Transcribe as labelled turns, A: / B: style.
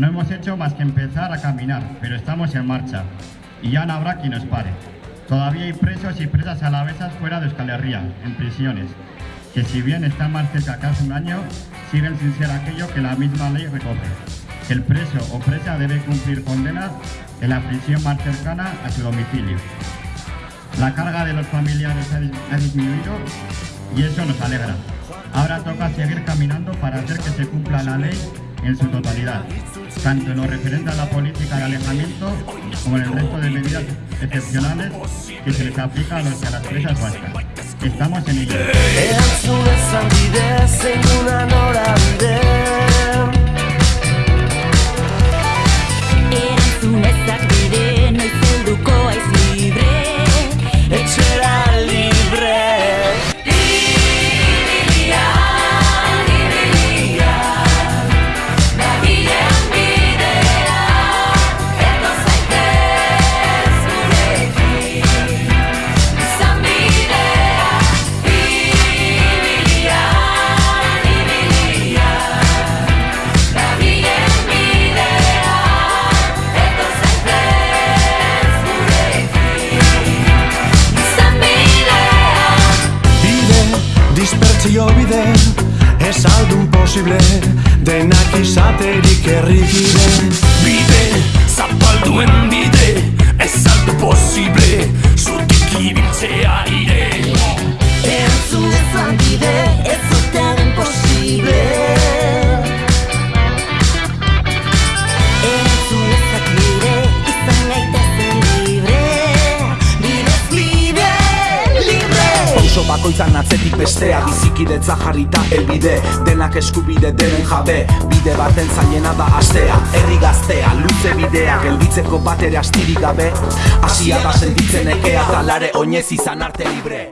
A: No hemos hecho más que empezar a caminar, pero estamos en marcha y ya no habrá quien nos pare. Todavía hay presos y presas alavesas fuera de Euskal Herria, en prisiones, que si bien están más cerca que hace un año, siguen sin ser aquello que la misma ley recoge. Que el preso o presa debe cumplir condena en la prisión más cercana a su domicilio. La carga de los familiares ha disminuido y eso nos alegra. Ahora toca seguir caminando para hacer que se cumpla la ley en su totalidad, tanto en lo referente a la política de alejamiento como en el resto de medidas excepcionales que se les aplica a, los, a las vascas. Estamos en ello.
B: Posible Denak izaterik errikide
C: Bide, zapalduen bide Ez aldu posible Zutik ibiltzea ire
D: Entzun ezan bide
E: Pauso bakoitzan atzetik bestea Bizikidetza jarrita elbide Denak eskubide denen jabe Bide baten zailena da astea. Herri gaztea, luze bidea Gelditzeko bat ere astirik gabe. Asia da sentitzen ekea Talare oinez izan arte libre